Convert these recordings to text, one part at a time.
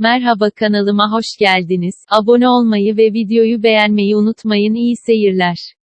Merhaba kanalıma hoş geldiniz. Abone olmayı ve videoyu beğenmeyi unutmayın. İyi seyirler.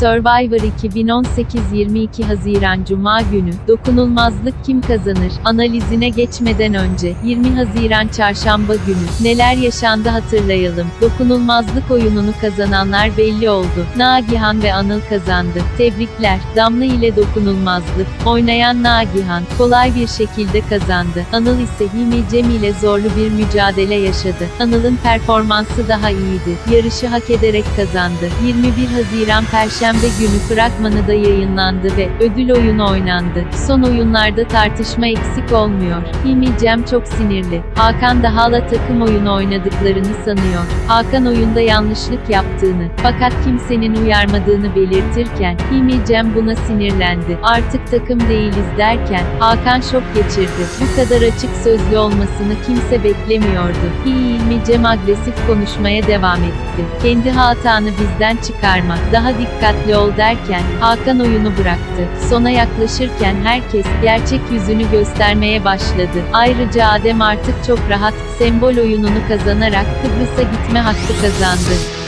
Survivor 2018 22 Haziran Cuma günü, dokunulmazlık kim kazanır, analizine geçmeden önce, 20 Haziran Çarşamba günü, neler yaşandı hatırlayalım, dokunulmazlık oyununu kazananlar belli oldu, Nagihan ve Anıl kazandı, tebrikler, Damla ile dokunulmazlık, oynayan Nagihan, kolay bir şekilde kazandı, Anıl ise Himi Cem ile zorlu bir mücadele yaşadı, Anıl'ın performansı daha iyiydi, yarışı hak ederek kazandı, 21 Haziran Perşembe günü fragmanı da yayınlandı ve ödül oyunu oynandı. Son oyunlarda tartışma eksik olmuyor. Hilmi Cem çok sinirli. Hakan da hala takım oyunu oynadıklarını sanıyor. Hakan oyunda yanlışlık yaptığını, fakat kimsenin uyarmadığını belirtirken, Hilmi Cem buna sinirlendi. Artık takım değiliz derken, Hakan şok geçirdi. Bu kadar açık sözlü olmasını kimse beklemiyordu. Hilmi Cem agresif konuşmaya devam etti. Kendi hatanı bizden çıkarma, daha dikkatli ol derken, Hakan oyunu bıraktı. Sona yaklaşırken herkes, gerçek yüzünü göstermeye başladı. Ayrıca Adem artık çok rahat, sembol oyununu kazanarak, Kıbrıs'a gitme hakkı kazandı.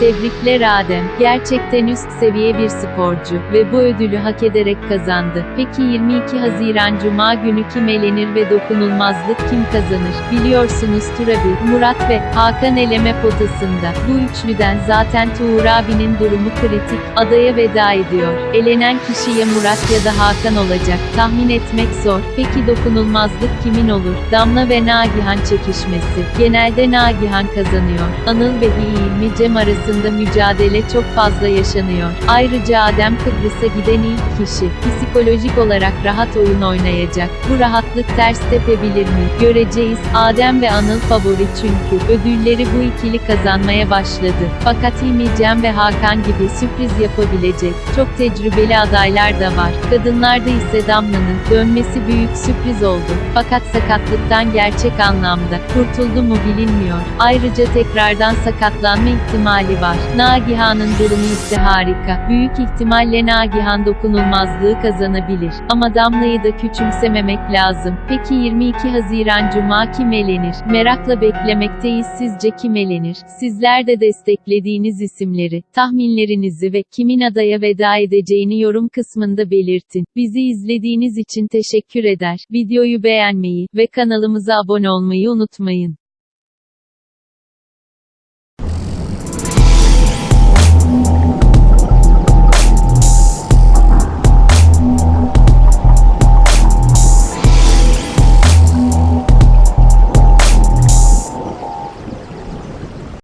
Tebrikler Adem, gerçekten üst seviye bir sporcu ve bu ödülü hak ederek kazandı. Peki 22 Haziran Cuma günü kim elenir ve dokunulmazlık kim kazanır? Biliyorsunuz Turabi, Murat ve Hakan eleme potasında. Bu üçlüden zaten Tuğur abinin durumu kritik, adaya veda ediyor. Elenen kişi ya Murat ya da Hakan olacak. Tahmin etmek zor. Peki dokunulmazlık kimin olur? Damla ve Nagihan çekişmesi. Genelde Nagihan kazanıyor. Anıl ve Hilmi Cem arasında mücadele çok fazla yaşanıyor. Ayrıca Adem Kıbrıs'a giden ilk kişi. Psikolojik olarak rahat oyun oynayacak. Bu rahatlık ters tepebilir mi? Göreceğiz. Adem ve Anıl favori çünkü. Ödülleri bu ikili kazanmaya başladı. Fakat Hilmi Cem ve Hakan gibi sürpriz yapabilecek çok tecrübeli adaylar da var. Kadınlarda ise Damla'nın dönmesi büyük sürpriz oldu. Fakat sakatlıktan gerçek anlamda kurtuldu mu bilinmiyor. Ayrıca tekrardan sakatlanma ihtimali var. Nagihan'ın durumu ise harika. Büyük ihtimalle Nagihan dokunulmazlığı kazanabilir. Ama Damla'yı da küçümsememek lazım. Peki 22 Haziran Cuma kim elenir? Merakla beklemekteyiz sizce kim elenir? Sizler de desteklediğiniz isimleri, tahminlerinizi ve kimin adaya veda edeceğini yorum kısmında belirtin. Bizi izlediğiniz için teşekkür eder. Videoyu beğenmeyi ve kanalımıza abone olmayı unutmayın.